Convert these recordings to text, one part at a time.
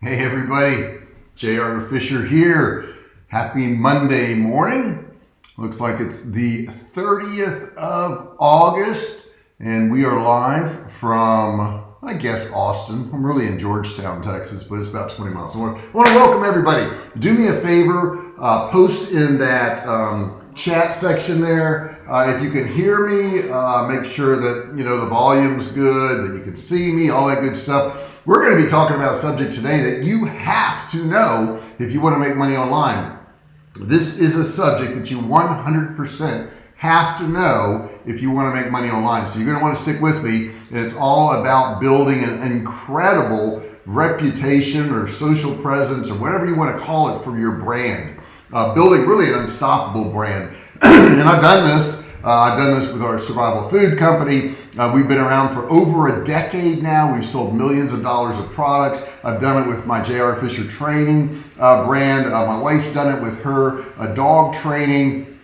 Hey everybody, J.R. Fisher here. Happy Monday morning. Looks like it's the 30th of August and we are live from, I guess, Austin. I'm really in Georgetown, Texas, but it's about 20 miles. I want to, welcome everybody. Do me a favor, uh, post in that um, chat section there. Uh, if you can hear me, uh, make sure that you know the volume's good, that you can see me, all that good stuff. We're going to be talking about a subject today that you have to know if you want to make money online. This is a subject that you 100% have to know if you want to make money online. So you're going to want to stick with me, and it's all about building an incredible reputation or social presence or whatever you want to call it for your brand uh, building really an unstoppable brand. and I've done this. Uh, I've done this with our survival food company. Uh, we've been around for over a decade now. We've sold millions of dollars of products. I've done it with my JR Fisher training uh, brand. Uh, my wife's done it with her uh, dog training.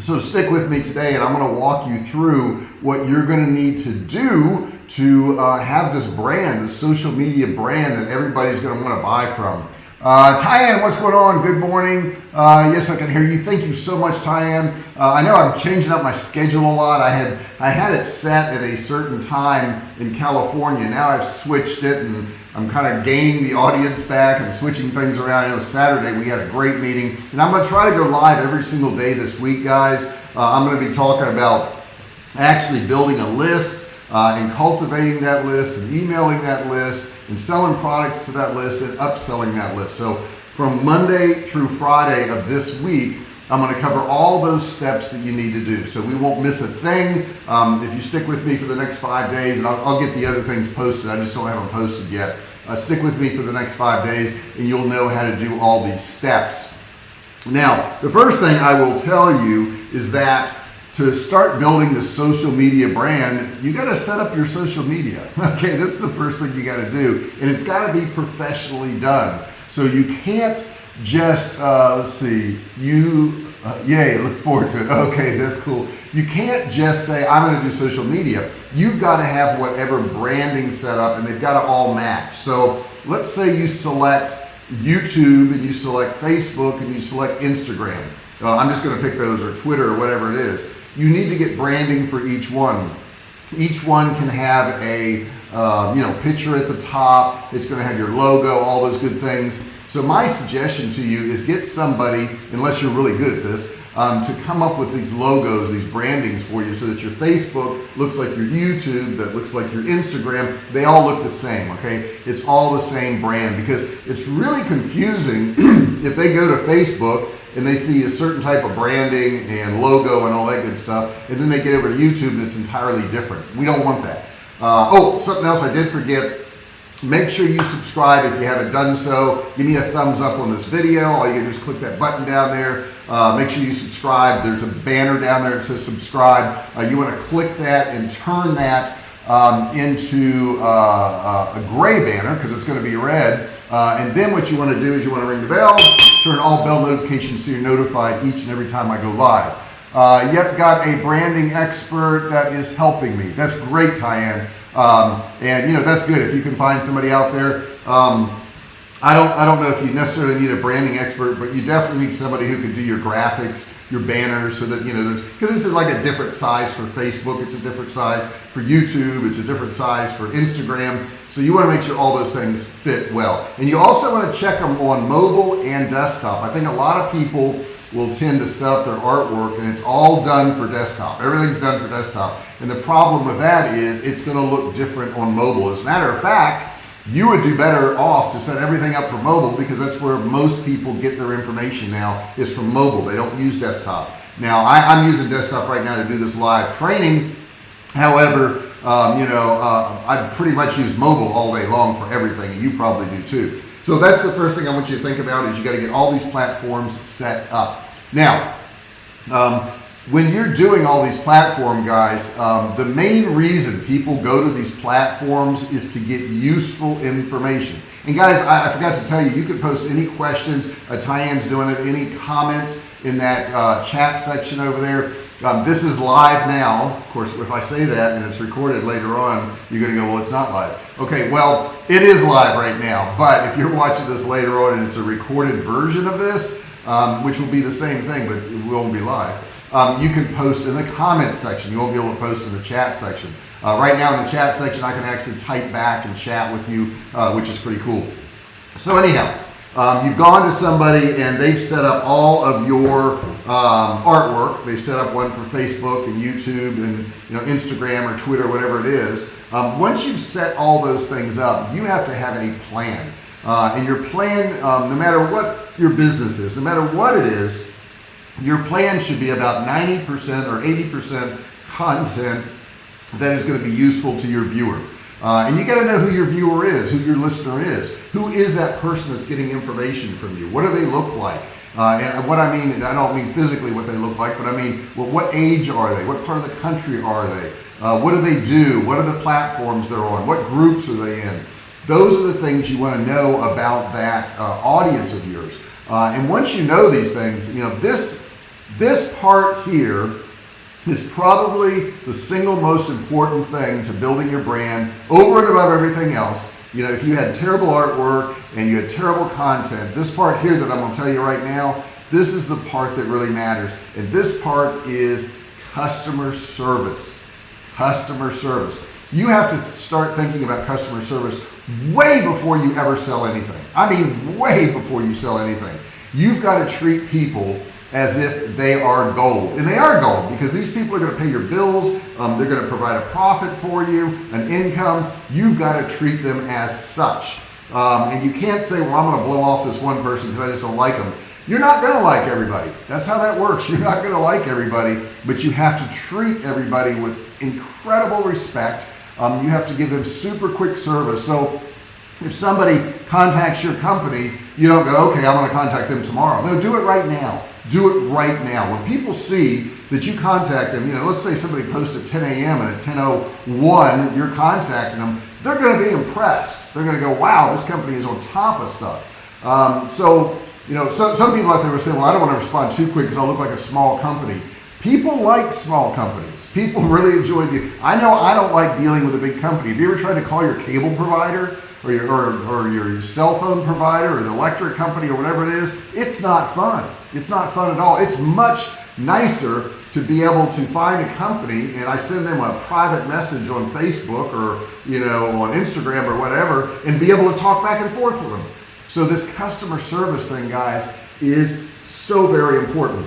So stick with me today and I'm going to walk you through what you're going to need to do to uh, have this brand, this social media brand that everybody's going to want to buy from. Uh, Tyann, what's going on? Good morning. Uh, yes, I can hear you. Thank you so much, Tyann. Uh, I know I'm changing up my schedule a lot. I had I had it set at a certain time in California. Now I've switched it, and I'm kind of gaining the audience back and switching things around. I know Saturday we had a great meeting, and I'm going to try to go live every single day this week, guys. Uh, I'm going to be talking about actually building a list uh, and cultivating that list and emailing that list and selling product to that list and upselling that list. So from Monday through Friday of this week, I'm going to cover all those steps that you need to do. So we won't miss a thing. Um, if you stick with me for the next five days, and I'll, I'll, get the other things posted. I just don't have them posted yet. Uh, stick with me for the next five days and you'll know how to do all these steps. Now, the first thing I will tell you is that to start building the social media brand, you got to set up your social media. Okay, this is the first thing you got to do, and it's got to be professionally done. So you can't just uh, let's see, you uh, yay, look forward to it. Okay, that's cool. You can't just say I'm going to do social media. You've got to have whatever branding set up, and they've got to all match. So let's say you select YouTube and you select Facebook and you select Instagram. Uh, I'm just going to pick those or Twitter or whatever it is you need to get branding for each one. Each one can have a uh, you know picture at the top. It's going to have your logo, all those good things. So my suggestion to you is get somebody, unless you're really good at this, um, to come up with these logos, these brandings for you so that your Facebook looks like your YouTube, that looks like your Instagram. They all look the same, okay? It's all the same brand because it's really confusing if they go to Facebook and they see a certain type of branding and logo and all that good stuff and then they get over to YouTube and it's entirely different. We don't want that. Uh, oh something else I did forget. Make sure you subscribe if you haven't done so. Give me a thumbs up on this video. All you do is click that button down there. Uh, make sure you subscribe. There's a banner down there that says subscribe. Uh, you want to click that and turn that um, into uh, uh a gray banner because it's going to be red. Uh, and then what you want to do is you want to ring the bell turn all bell notifications so you're notified each and every time I go live. Uh, yep, got a branding expert that is helping me. That's great, Tyann. Um, and you know, that's good if you can find somebody out there. Um, I don't, I don't know if you necessarily need a branding expert, but you definitely need somebody who can do your graphics, your banners so that, you know, there's, cause this is like a different size for Facebook. It's a different size for YouTube. It's a different size for Instagram. So you want to make sure all those things fit well. And you also want to check them on mobile and desktop. I think a lot of people will tend to set up their artwork and it's all done for desktop. Everything's done for desktop. And the problem with that is it's going to look different on mobile. As a matter of fact, you would do better off to set everything up for mobile because that's where most people get their information now is from mobile. They don't use desktop. Now I, am using desktop right now to do this live training. However, um, you know, uh, I pretty much use mobile all day long for everything and you probably do too. So that's the first thing I want you to think about is you got to get all these platforms set up. Now, um, when you're doing all these platform guys, um, the main reason people go to these platforms is to get useful information. And guys, I, I forgot to tell you, you can post any questions. Uh, Tyann's doing it, any comments in that uh, chat section over there. Um, this is live now. Of course, if I say that and it's recorded later on, you're going to go, well, it's not live. Okay, well, it is live right now. But if you're watching this later on and it's a recorded version of this, um, which will be the same thing, but it won't be live, um, you can post in the comment section. You won't be able to post in the chat section. Uh, right now in the chat section, I can actually type back and chat with you, uh, which is pretty cool. So anyhow, um, you've gone to somebody and they've set up all of your um, artwork. They've set up one for Facebook and YouTube and you know Instagram or Twitter, whatever it is. Um, once you've set all those things up, you have to have a plan. Uh, and your plan, um, no matter what your business is, no matter what it is, your plan should be about 90% or 80% content that is going to be useful to your viewer. Uh, and you got to know who your viewer is, who your listener is. Who is that person that's getting information from you? What do they look like? Uh, and what I mean, and I don't mean physically what they look like, but I mean, well, what age are they? What part of the country are they? Uh, what do they do? What are the platforms they're on? What groups are they in? Those are the things you want to know about that uh, audience of yours. Uh, and once you know these things, you know, this, this part here is probably the single most important thing to building your brand over and above everything else. You know, if you had terrible artwork and you had terrible content, this part here that I'm going to tell you right now, this is the part that really matters. And this part is customer service. Customer service. You have to start thinking about customer service way before you ever sell anything. I mean, way before you sell anything. You've got to treat people as if they are gold. And they are gold because these people are going to pay your bills. Um, they're going to provide a profit for you, an income. You've got to treat them as such. Um, and you can't say, well, I'm going to blow off this one person because I just don't like them. You're not going to like everybody. That's how that works. You're not going to like everybody, but you have to treat everybody with incredible respect. Um, you have to give them super quick service. So if somebody contacts your company, you don't go, okay, I'm going to contact them tomorrow. No, do it right now do it right now. When people see that you contact them, you know, let's say somebody posts at 10 a.m. and at 10.01 you're contacting them, they're going to be impressed. They're going to go, wow, this company is on top of stuff. Um, so, you know, some, some people out there will say, well, I don't want to respond too quick because I'll look like a small company. People like small companies. People really enjoy it. I know I don't like dealing with a big company. Have you ever tried to call your cable provider or your, or, or your cell phone provider or the electric company or whatever it is? It's not fun. It's not fun at all. It's much nicer to be able to find a company and I send them a private message on Facebook or you know on Instagram or whatever and be able to talk back and forth with them. So this customer service thing guys is so very important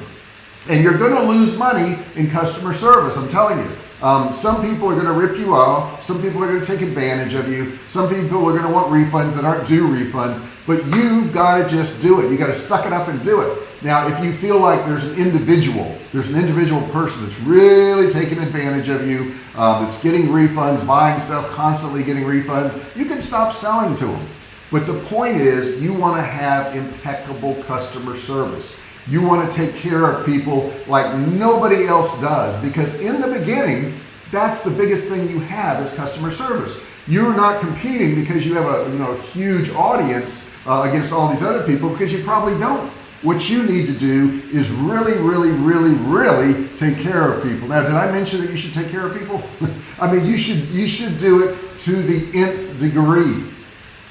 and you're going to lose money in customer service I'm telling you um, some people are going to rip you off. Some people are going to take advantage of you. Some people are going to want refunds that aren't due refunds, but you've got to just do it. You got to suck it up and do it. Now, if you feel like there's an individual, there's an individual person that's really taking advantage of you, uh, that's getting refunds, buying stuff, constantly getting refunds, you can stop selling to them. But the point is you want to have impeccable customer service. You want to take care of people like nobody else does because in the beginning, that's the biggest thing you have is customer service. You're not competing because you have a you know huge audience uh, against all these other people because you probably don't. What you need to do is really, really, really, really take care of people. Now, did I mention that you should take care of people? I mean, you should you should do it to the nth degree.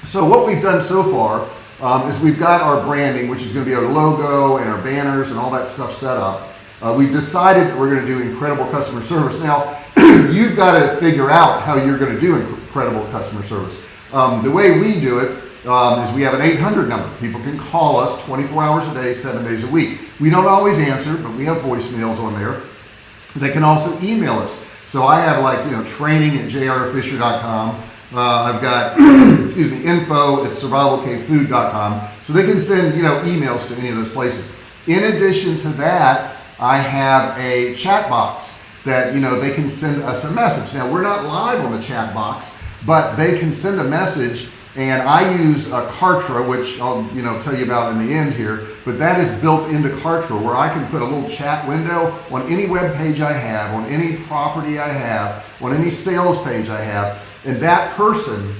So what we've done so far um, is we've got our branding, which is going to be our logo and our banners and all that stuff set up. Uh, we've decided that we're going to do incredible customer service. Now, you've got to figure out how you're going to do incredible customer service. Um, the way we do it um, is we have an 800 number. People can call us 24 hours a day, seven days a week. We don't always answer, but we have voicemails on there. They can also email us. So I have like, you know, training at jrfisher.com. Uh, I've got, excuse me, info at survivalcavefood.com. So they can send, you know, emails to any of those places. In addition to that, I have a chat box that, you know, they can send us a message. Now, we're not live on the chat box, but they can send a message and I use a Kartra, which I'll you know tell you about in the end here, but that is built into Kartra where I can put a little chat window on any web page I have, on any property I have, on any sales page I have, and that person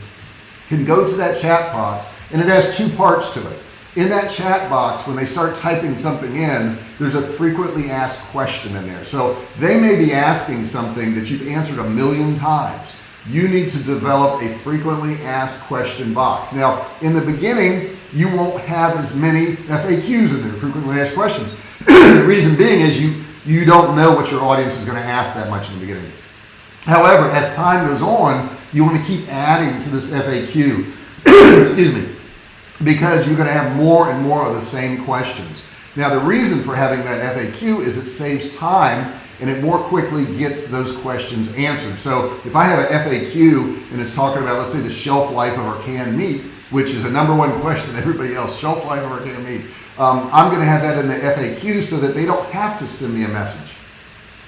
can go to that chat box and it has two parts to it. In that chat box when they start typing something in there's a frequently asked question in there. So they may be asking something that you've answered a million times you need to develop a frequently asked question box. Now in the beginning you won't have as many FAQs in there frequently asked questions. The reason being is you you don't know what your audience is going to ask that much in the beginning. However as time goes on you want to keep adding to this FAQ excuse me because you're going to have more and more of the same questions. Now the reason for having that FAQ is it saves time and it more quickly gets those questions answered. So if I have a FAQ and it's talking about let's say the shelf life of our canned meat which is a number one question everybody else shelf life of our canned meat um, I'm gonna have that in the FAQ so that they don't have to send me a message.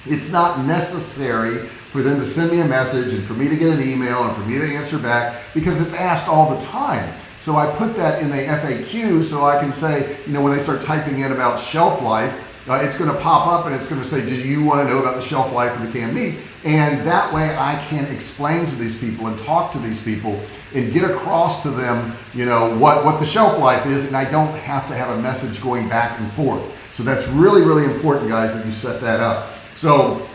It's not necessary for them to send me a message and for me to get an email and for me to answer back because it's asked all the time. So I put that in the FAQ so I can say you know when they start typing in about shelf life uh, it's going to pop up and it's going to say do you want to know about the shelf life of the canned meat? And that way I can explain to these people and talk to these people and get across to them you know what what the shelf life is and I don't have to have a message going back and forth. So that's really really important guys that you set that up. So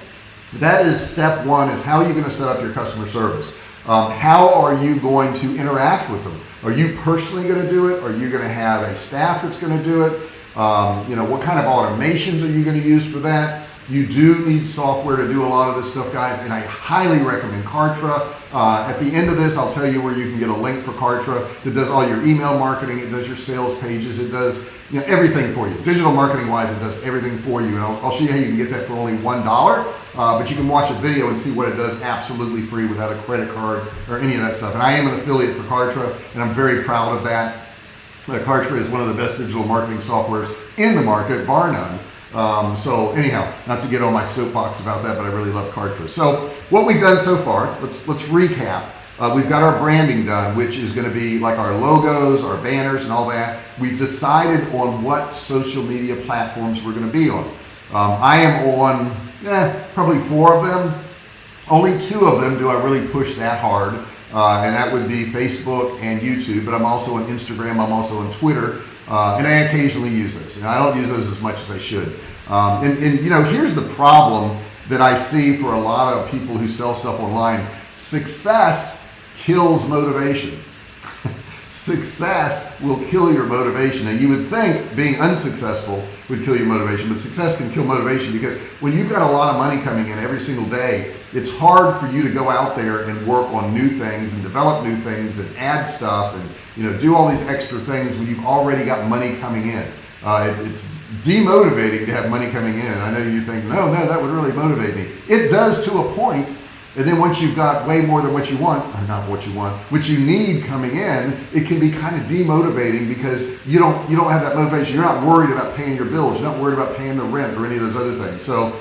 that is step one is how are you going to set up your customer service? Um, how are you going to interact with them? Are you personally going to do it? Are you going to have a staff that's going to do it um, you know what kind of automations are you going to use for that? You do need software to do a lot of this stuff guys and I highly recommend Kartra. Uh, at the end of this I'll tell you where you can get a link for Kartra that does all your email marketing it does your sales pages it does you know everything for you. Digital marketing wise it does everything for you and I'll, I'll show you how you can get that for only one dollar. Uh, but you can watch a video and see what it does absolutely free without a credit card or any of that stuff. And I am an affiliate for Kartra and I'm very proud of that uh, Kartra is one of the best digital marketing softwares in the market bar none. Um, so anyhow not to get on my soapbox about that but I really love Kartra so what we've done so far let's let's recap. Uh, we've got our branding done which is going to be like our logos our banners and all that. We've decided on what social media platforms we're going to be on. Um, I am on eh, probably four of them. Only two of them do I really push that hard uh, and that would be Facebook and YouTube but I'm also on Instagram I'm also on Twitter uh, and I occasionally use those. And I don't use those as much as I should. Um, and, and you know here's the problem that I see for a lot of people who sell stuff online. Success kills motivation success will kill your motivation. And you would think being unsuccessful would kill your motivation but success can kill motivation because when you've got a lot of money coming in every single day it's hard for you to go out there and work on new things and develop new things and add stuff and you know do all these extra things when you've already got money coming in. Uh, it, it's demotivating to have money coming in and I know you think no no that would really motivate me. It does to a point and then once you've got way more than what you want or not what you want what you need coming in it can be kind of demotivating because you don't you don't have that motivation. You're not worried about paying your bills. You're not worried about paying the rent or any of those other things. So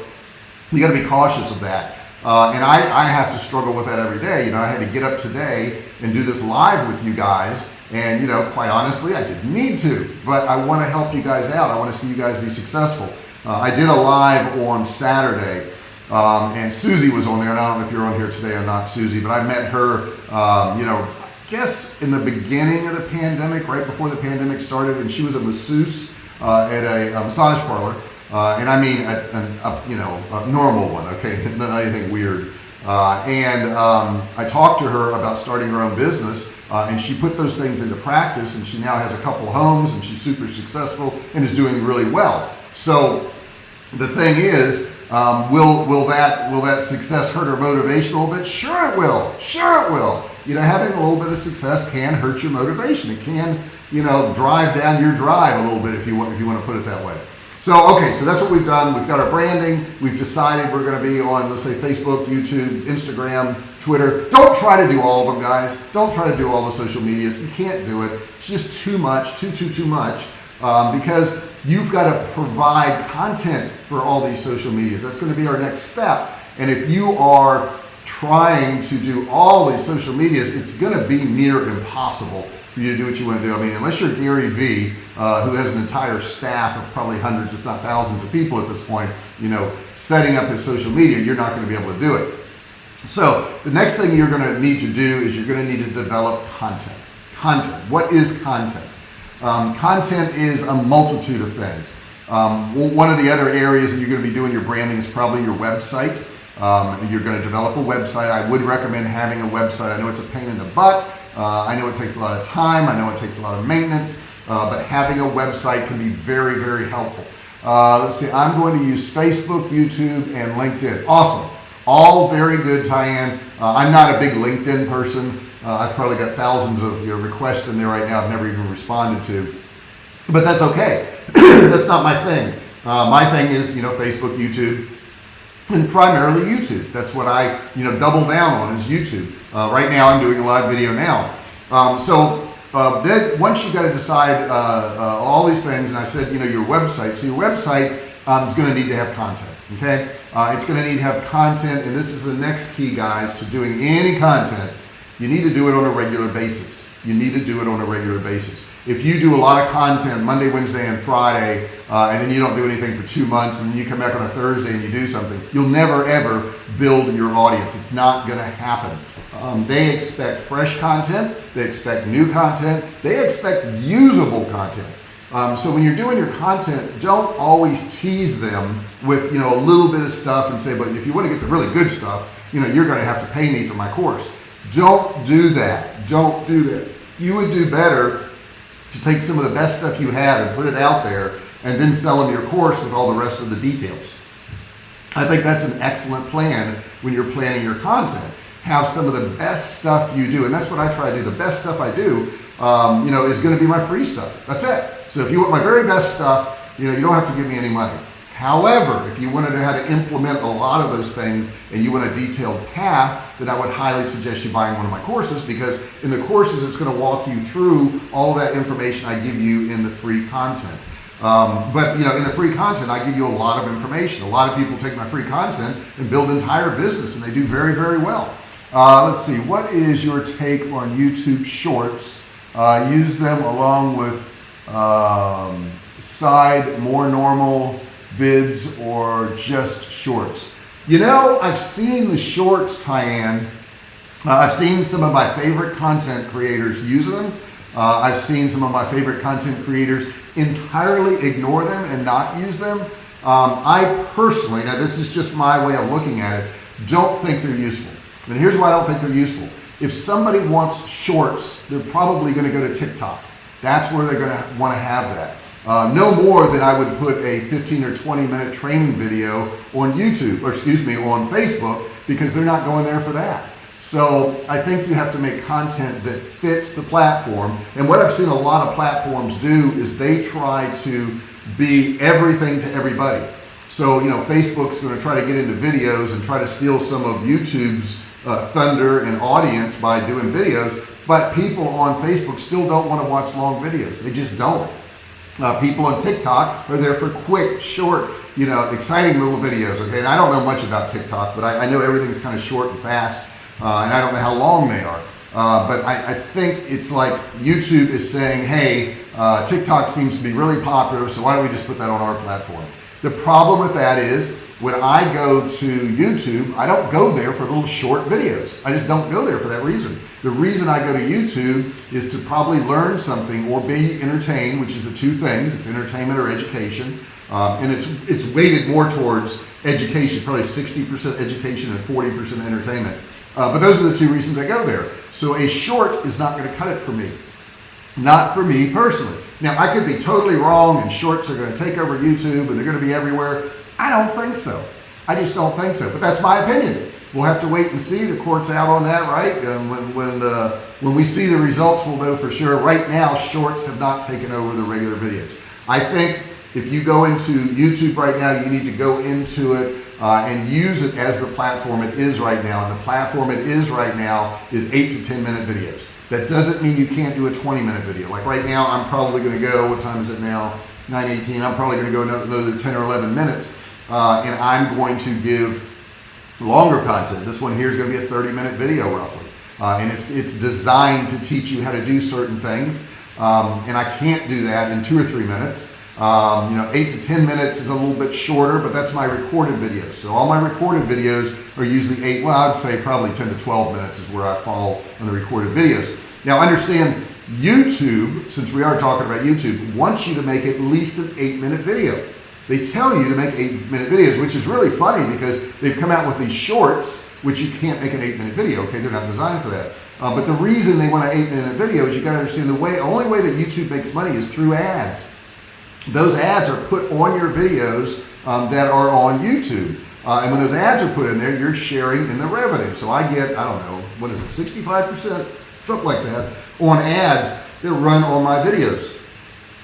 you got to be cautious of that. Uh, and I, I have to struggle with that every day. You know I had to get up today and do this live with you guys and you know quite honestly I didn't need to but I want to help you guys out. I want to see you guys be successful. Uh, I did a live on Saturday um, and Susie was on there and I don't know if you're on here today or not Susie but I met her um, you know I guess in the beginning of the pandemic right before the pandemic started and she was a masseuse uh, at a, a, massage parlor uh, and I mean a, a, you know a normal one okay? Not anything weird. Uh, and um, I talked to her about starting her own business uh, and she put those things into practice and she now has a couple homes and she's super successful and is doing really well. So the thing is um, will will that will that success hurt her motivation a little bit? Sure it will. Sure it will. You know having a little bit of success can hurt your motivation. It can you know drive down your drive a little bit if you want if you want to put it that way. So okay so that's what we've done. We've got our branding. We've decided we're going to be on let's say Facebook YouTube Instagram Twitter. Don't try to do all of them guys. Don't try to do all the social medias. You can't do it. It's just too much too too too much um, because you've got to provide content for all these social medias. That's going to be our next step. And if you are trying to do all these social medias it's going to be near impossible for you to do what you want to do. I mean unless you're Gary Vee uh, who has an entire staff of probably hundreds if not thousands of people at this point you know setting up his social media you're not going to be able to do it. So the next thing you're going to need to do is you're going to need to develop content. Content. What is content Um, content is a multitude of things. Um, one of the other areas that you're going to be doing your branding is probably your website. Um, you're going to develop a website. I would recommend having a website. I know it's a pain in the butt. Uh, I know it takes a lot of time. I know it takes a lot of maintenance, uh, but having a website can be very, very helpful. Uh, let's see, I'm going to use Facebook, YouTube, and LinkedIn. Awesome. All very good, Tyann. Uh, I'm not a big LinkedIn person. Uh, I've probably got thousands of you know, requests in there right now I've never even responded to. But that's okay. that's not my thing. Uh, my thing is, you know, Facebook, YouTube, and primarily YouTube. That's what I, you know, double down on is YouTube. Uh, right now, I'm doing a live video now. Um, so uh, then once you've got to decide uh, uh, all these things, and I said, you know, your website. So your website um, is going to need to have content. Okay, uh, it's going to need to have content, and this is the next key, guys, to doing any content. You need to do it on a regular basis. You need to do it on a regular basis. If you do a lot of content Monday, Wednesday, and Friday, uh, and then you don't do anything for two months, and then you come back on a Thursday and you do something, you'll never ever build your audience. It's not going to happen. Um, they expect fresh content. They expect new content. They expect usable content. Um, so when you're doing your content, don't always tease them with you know a little bit of stuff and say, but if you want to get the really good stuff, you know you're going to have to pay me for my course. Don't do that. Don't do that. You would do better to take some of the best stuff you have and put it out there and then sell them your course with all the rest of the details. I think that's an excellent plan when you're planning your content. Have some of the best stuff you do. And that's what I try to do. The best stuff I do, um, you know, is going to be my free stuff. That's it. So if you want my very best stuff, you know, you don't have to give me any money. However, if you want to know how to implement a lot of those things and you want a detailed path, then I would highly suggest you buying one of my courses because in the courses, it's going to walk you through all that information I give you in the free content. Um, but you know, in the free content, I give you a lot of information. A lot of people take my free content and build entire business and they do very, very well. Uh, let's see, what is your take on YouTube Shorts? Uh, use them along with um, side, more normal, vids or just shorts. You know, I've seen the shorts, Tyann. Uh, I've seen some of my favorite content creators use them. Uh, I've seen some of my favorite content creators entirely ignore them and not use them. Um, I personally, now this is just my way of looking at it, don't think they're useful. And here's why I don't think they're useful. If somebody wants shorts, they're probably going to go to TikTok. That's where they're going to want to have that. Uh, no more than I would put a 15 or 20 minute training video on YouTube, or excuse me, on Facebook, because they're not going there for that. So I think you have to make content that fits the platform. And what I've seen a lot of platforms do is they try to be everything to everybody. So, you know, Facebook's going to try to get into videos and try to steal some of YouTube's uh, thunder and audience by doing videos. But people on Facebook still don't want to watch long videos. They just don't. Uh, people on TikTok are there for quick, short, you know, exciting little videos. Okay, and I don't know much about TikTok, but I, I know everything's kind of short and fast, uh, and I don't know how long they are. Uh, but I, I, think it's like YouTube is saying, hey, uh, TikTok seems to be really popular, so why don't we just put that on our platform? The problem with that is when I go to YouTube, I don't go there for little short videos. I just don't go there for that reason. The reason I go to YouTube is to probably learn something or be entertained, which is the two things. It's entertainment or education. Um, and it's, it's weighted more towards education, probably 60% education and 40% entertainment. Uh, but those are the two reasons I go there. So a short is not going to cut it for me. Not for me personally. Now I could be totally wrong and shorts are going to take over YouTube and they're going to be everywhere. I don't think so. I just don't think so. But that's my opinion. We'll have to wait and see. The court's out on that, right? And when when uh, when we see the results, we'll know for sure. Right now, shorts have not taken over the regular videos. I think if you go into YouTube right now, you need to go into it uh, and use it as the platform it is right now. And the platform it is right now is eight to 10 minute videos. That doesn't mean you can't do a 20 minute video. Like right now, I'm probably going to go, what time is it now? 9.18. I'm probably going to go another 10 or 11 minutes uh, and I'm going to give longer content. This one here is going to be a 30 minute video roughly. Uh, and it's, it's designed to teach you how to do certain things. Um, and I can't do that in two or three minutes. Um, you know, eight to 10 minutes is a little bit shorter, but that's my recorded videos. So all my recorded videos are usually eight, well, I'd say probably 10 to 12 minutes is where I fall on the recorded videos. Now understand YouTube, since we are talking about YouTube, wants you to make at least an eight minute video. They tell you to make eight minute videos, which is really funny because they've come out with these shorts, which you can't make an eight minute video. Okay. They're not designed for that. Uh, but the reason they want an eight minute video is you got to understand the way, only way that YouTube makes money is through ads. Those ads are put on your videos um, that are on YouTube. Uh, and when those ads are put in there, you're sharing in the revenue. So I get, I don't know, what is it, 65%, something like that, on ads that run on my videos.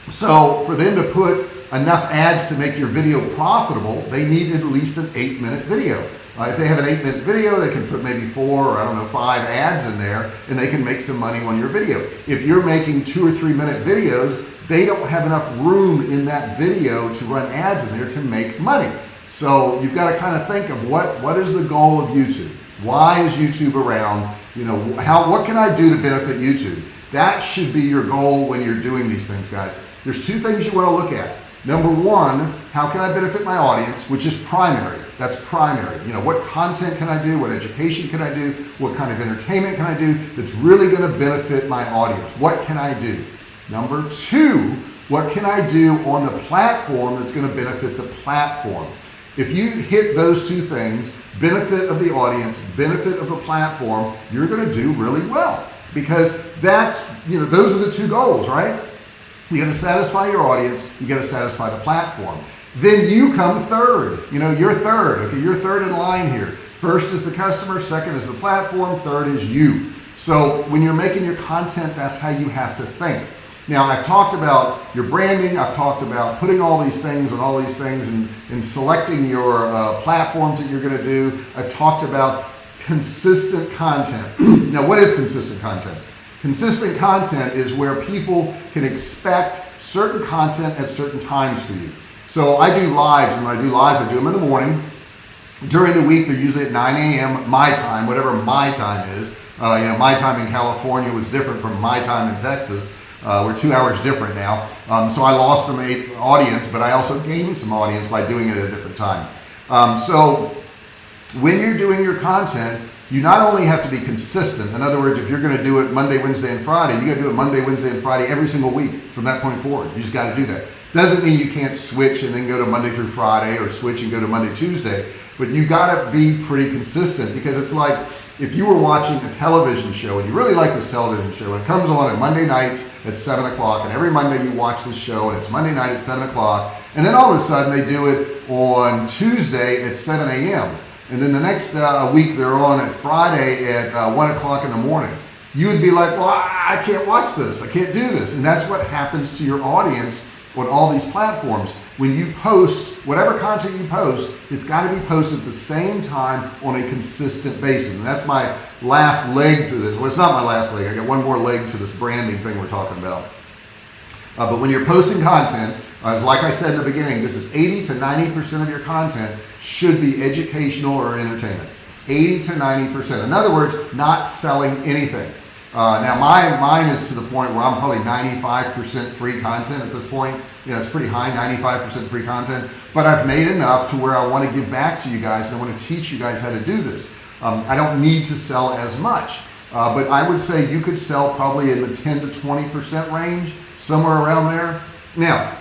So for them to put enough ads to make your video profitable, they need at least an eight minute video. Uh, if they have an eight minute video, they can put maybe four or I don't know, five ads in there and they can make some money on your video. If you're making two or three minute videos, they don't have enough room in that video to run ads in there to make money. So you've got to kind of think of what, what is the goal of YouTube? Why is YouTube around? You know, how, what can I do to benefit YouTube? That should be your goal when you're doing these things, guys. There's two things you want to look at. Number one, how can I benefit my audience, which is primary. That's primary. You know, what content can I do? What education can I do? What kind of entertainment can I do that's really going to benefit my audience? What can I do? Number two, what can I do on the platform that's going to benefit the platform? If you hit those two things, benefit of the audience, benefit of the platform, you're going to do really well because that's, you know, those are the two goals, right? You got to satisfy your audience. You got to satisfy the platform. Then you come third. You know, you're third. Okay, you're third in line here. First is the customer, second is the platform, third is you. So when you're making your content, that's how you have to think. Now I've talked about your branding. I've talked about putting all these things and all these things and, and selecting your uh, platforms that you're going to do. I've talked about consistent content. now what is consistent content? Consistent content is where people can expect certain content at certain times for you. So I do lives and when I do lives, I do them in the morning. During the week, they're usually at 9 a.m. my time, whatever my time is. Uh, you know, my time in California was different from my time in Texas. Uh, we're two hours different now. Um, so I lost some audience, but I also gained some audience by doing it at a different time. Um, so when you're doing your content, you not only have to be consistent. In other words, if you're going to do it Monday, Wednesday, and Friday, you got to do it Monday, Wednesday, and Friday every single week from that point forward. You just got to do that. Doesn't mean you can't switch and then go to Monday through Friday or switch and go to Monday, Tuesday, but you got to be pretty consistent because it's like if you were watching a television show and you really like this television show and it comes on at Monday nights at seven o'clock and every Monday you watch this show and it's Monday night at seven o'clock and then all of a sudden they do it on Tuesday at 7 a.m. and then the next uh, week they're on at Friday at uh, one o'clock in the morning you would be like well I can't watch this I can't do this and that's what happens to your audience on all these platforms when you post whatever content you post it's got to be posted at the same time on a consistent basis. And that's my last leg to this well it's not my last leg. I got one more leg to this branding thing we're talking about. Uh, but when you're posting content uh, like I said in the beginning this is 80 to 90 percent of your content should be educational or entertainment. 80 to 90 percent. In other words not selling anything. Uh, now my mine is to the point where I'm probably 95% free content at this point. You know, it's pretty high, 95% free content, but I've made enough to where I want to give back to you guys and I want to teach you guys how to do this. Um, I don't need to sell as much, uh, but I would say you could sell probably in the 10 to 20% range, somewhere around there. Now,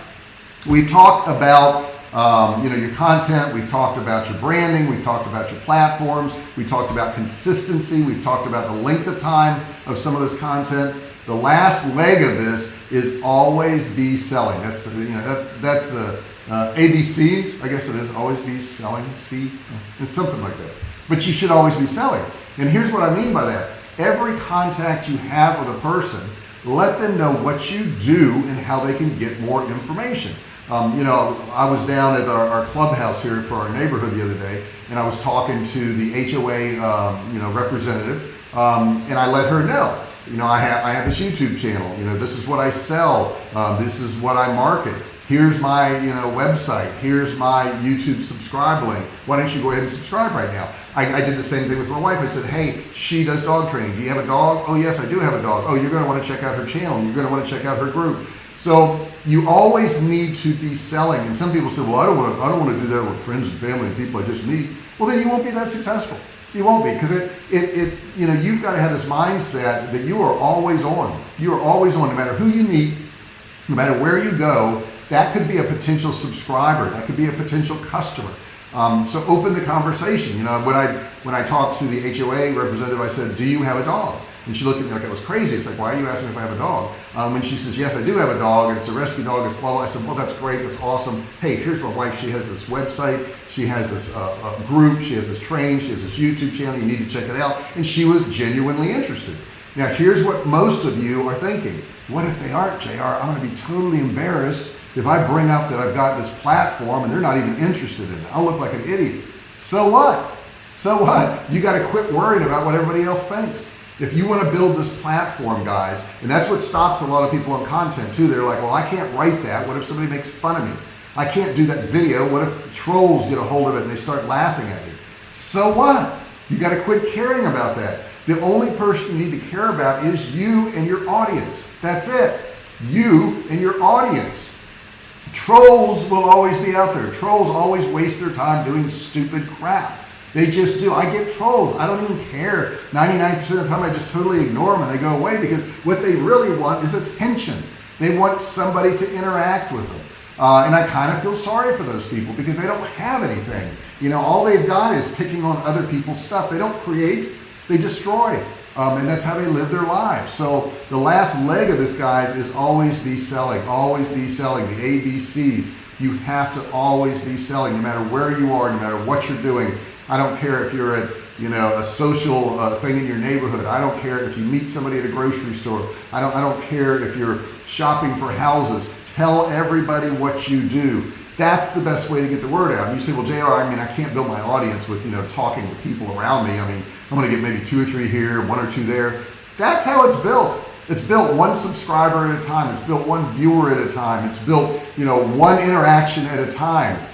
we've talked about um, you know, your content. We've talked about your branding. We've talked about your platforms. We talked about consistency. We've talked about the length of time of some of this content. The last leg of this is always be selling. That's the, you know, that's, that's the uh, ABCs, I guess it is, always be selling, C, it's something like that. But you should always be selling. And here's what I mean by that. Every contact you have with a person, let them know what you do and how they can get more information. Um, you know, I was down at our, our, clubhouse here for our neighborhood the other day, and I was talking to the HOA, um, you know, representative, um, and I let her know, you know, I have I have this YouTube channel. You know, this is what I sell. Um, this is what I market. Here's my you know website. Here's my YouTube subscribe link. Why don't you go ahead and subscribe right now? I, I did the same thing with my wife. I said, hey, she does dog training. Do you have a dog? Oh yes, I do have a dog. Oh, you're going to want to check out her channel. You're going to want to check out her group. So you always need to be selling. And some people say, well, I don't want to, I don't want to do that with friends and family and people I just meet. Well, then you won't be that successful. You won't be because it, it, it, you know, you've got to have this mindset that you are always on. You are always on, no matter who you meet, no matter where you go, that could be a potential subscriber. That could be a potential customer. Um, so open the conversation. You know, when I when I talked to the HOA representative, I said, "Do you have a dog?" And she looked at me like I was crazy. It's like, "Why are you asking me if I have a dog?" Um, and she says, "Yes, I do have a dog, and it's a rescue dog. It's blah blah." I said, "Well, that's great. That's awesome. Hey, here's my wife. She has this website. She has this uh, uh, group. She has this training. She has this YouTube channel. You need to check it out." And she was genuinely interested. Now, here's what most of you are thinking. What if they aren't, JR? I'm going to be totally embarrassed if I bring up that I've got this platform and they're not even interested in it, I'll look like an idiot. So what? So what? You got to quit worrying about what everybody else thinks. If you want to build this platform, guys, and that's what stops a lot of people on content too. They're like, well, I can't write that. What if somebody makes fun of me? I can't do that video. What if trolls get a hold of it and they start laughing at me? So what? You got to quit caring about that. The only person you need to care about is you and your audience. That's it. You and your audience. Trolls will always be out there. Trolls always waste their time doing stupid crap. They just do. I get trolls. I don't even care. 99% of the time, I just totally ignore them and they go away because what they really want is attention. They want somebody to interact with them. Uh, and I kind of feel sorry for those people because they don't have anything. You know, all they've got is picking on other people's stuff. They don't create, they destroy. Um, and that's how they live their lives. So the last leg of this, guys, is always be selling, always be selling. The ABCs, you have to always be selling, no matter where you are, no matter what you're doing. I don't care if you're at you know a social uh, thing in your neighborhood. I don't care if you meet somebody at a grocery store. I don't I don't care if you're shopping for houses. Tell everybody what you do. That's the best way to get the word out. And you say, well, JR, I mean, I can't build my audience with, you know, talking to people around me. I mean, I'm going to get maybe two or three here, one or two there. That's how it's built. It's built one subscriber at a time. It's built one viewer at a time. It's built, you know, one interaction at a time.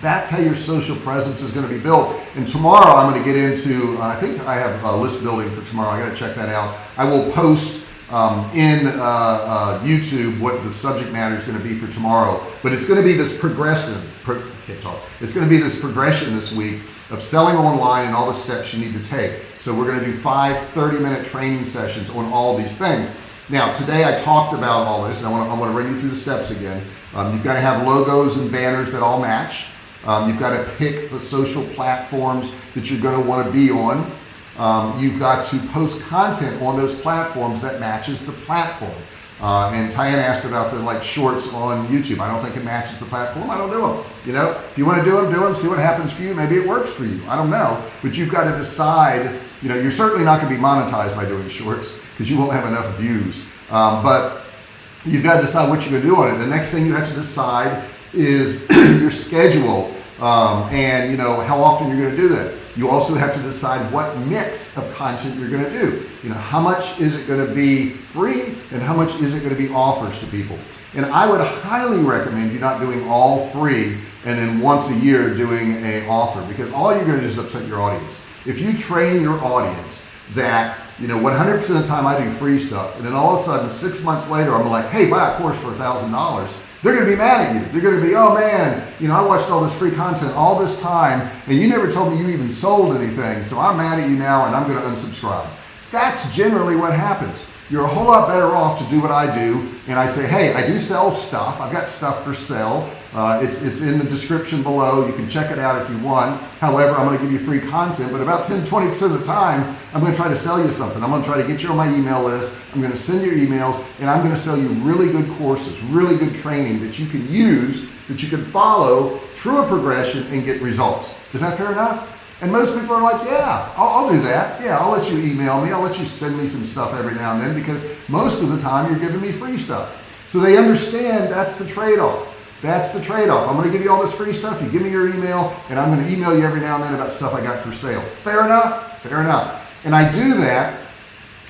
That's how your social presence is going to be built. And tomorrow I'm going to get into, uh, I think I have a list building for tomorrow. I got to check that out. I will post um, in uh, uh, YouTube what the subject matter is going to be for tomorrow. But it's going to be this progressive, pro can't talk. It's going to be this progression this week of selling online and all the steps you need to take. So we're going to do five 30 minute training sessions on all these things. Now, today I talked about all this and I want to, I want to run you through the steps again. Um, you've got to have logos and banners that all match. Um, you've got to pick the social platforms that you're going to want to be on um, you've got to post content on those platforms that matches the platform. Uh, and Tyann asked about the like shorts on YouTube. I don't think it matches the platform. I don't do them. You know, if you want to do them, do them. See what happens for you. Maybe it works for you. I don't know. But you've got to decide. You know, you're certainly not going to be monetized by doing shorts because you won't have enough views. Um, but you've got to decide what you're going to do on it. The next thing you have to decide is your schedule um, and you know how often you're going to do that. You also have to decide what mix of content you're going to do. You know, how much is it going to be free and how much is it going to be offers to people? And I would highly recommend you not doing all free and then once a year doing a offer because all you're going to do is upset your audience. If you train your audience that, you know, 100% of the time I do free stuff and then all of a sudden six months later I'm like, hey, buy a course for a thousand dollars they're going to be mad at you. They're going to be, oh man, you know, I watched all this free content all this time and you never told me you even sold anything. So I'm mad at you now and I'm going to unsubscribe. That's generally what happens you're a whole lot better off to do what I do and I say hey I do sell stuff I've got stuff for sale uh, it's it's in the description below you can check it out if you want however I'm gonna give you free content but about 10 20% of the time I'm gonna try to sell you something I'm gonna try to get you on my email list I'm gonna send you emails and I'm gonna sell you really good courses really good training that you can use that you can follow through a progression and get results is that fair enough and most people are like, yeah, I'll, I'll, do that. Yeah, I'll let you email me. I'll let you send me some stuff every now and then because most of the time you're giving me free stuff. So they understand that's the trade-off. That's the trade-off. I'm going to give you all this free stuff. You give me your email and I'm going to email you every now and then about stuff I got for sale. Fair enough? Fair enough. And I do that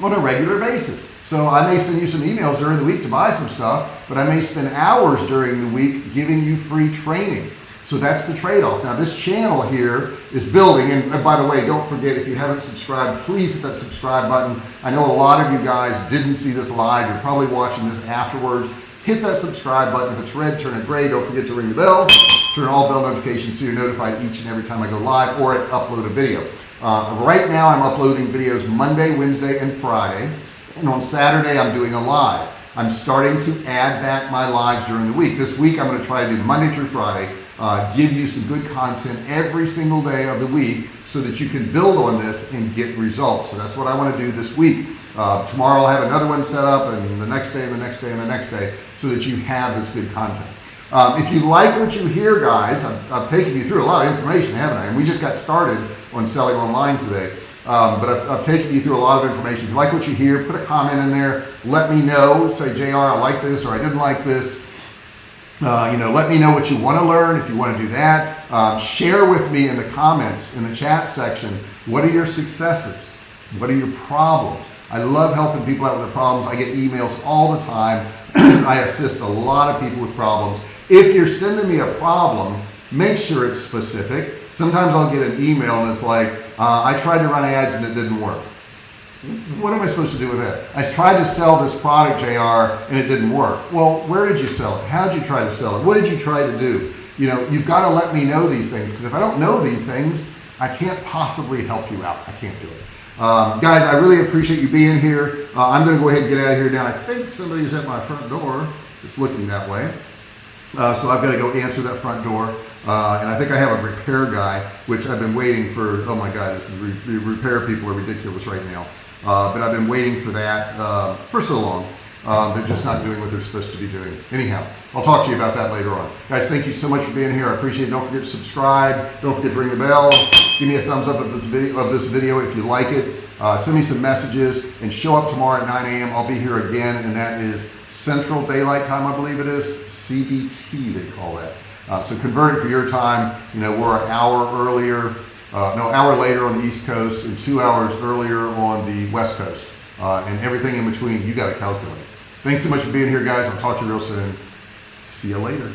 on a regular basis. So I may send you some emails during the week to buy some stuff, but I may spend hours during the week giving you free training. So that's the trade-off. Now this channel here is building and uh, by the way don't forget if you haven't subscribed please hit that subscribe button. I know a lot of you guys didn't see this live you're probably watching this afterwards hit that subscribe button. If it's red turn it gray. Don't forget to ring the bell. Turn all bell notifications so you're notified each and every time I go live or upload a video. Uh, right now I'm uploading videos Monday Wednesday and Friday. And on Saturday, I'm doing a live. I'm starting to add back my lives during the week. This week, I'm going to try to do Monday through Friday, uh, give you some good content every single day of the week so that you can build on this and get results. So that's what I want to do this week. Uh, tomorrow I'll have another one set up and the next day and the next day and the next day so that you have this good content. Um, if you like what you hear guys, I've, I've, taken you through a lot of information haven't I and we just got started on selling online today um, but I've, I've, taken you through a lot of information if you like what you hear put a comment in there let me know say JR I like this or I didn't like this uh, you know let me know what you want to learn if you want to do that. Um, share with me in the comments in the chat section what are your successes? What are your problems? I love helping people out with their problems. I get emails all the time. I assist a lot of people with problems. If you're sending me a problem make sure it's specific. Sometimes I'll get an email and it's like uh, I tried to run ads and it didn't work what am I supposed to do with that I tried to sell this product JR and it didn't work. Well where did you sell it? How did you try to sell it? What did you try to do? You know you've got to let me know these things because if I don't know these things I can't possibly help you out. I can't do it. Um, guys I really appreciate you being here. Uh, I'm gonna go ahead and get out of here now. I think somebody's at my front door it's looking that way. Uh, so I've got to go answer that front door. Uh, and I think I have a repair guy which I've been waiting for oh my god this is re repair people are ridiculous right now uh, but I've been waiting for that uh, for so long. Um, they're just not doing what they're supposed to be doing. Anyhow I'll talk to you about that later on. Guys thank you so much for being here. I appreciate it. Don't forget to subscribe. Don't forget to ring the bell. Give me a thumbs up of this video of this video if you like it. Uh, send me some messages and show up tomorrow at 9 a.m. I'll be here again and that is Central Daylight Time I believe it is. CDT they call that. Uh, so convert it for your time. You know we're an hour earlier uh, no hour later on the East Coast and two hours earlier on the West Coast. Uh, and everything in between you got to calculate. Thanks so much for being here guys. I'll talk to you real soon. See you later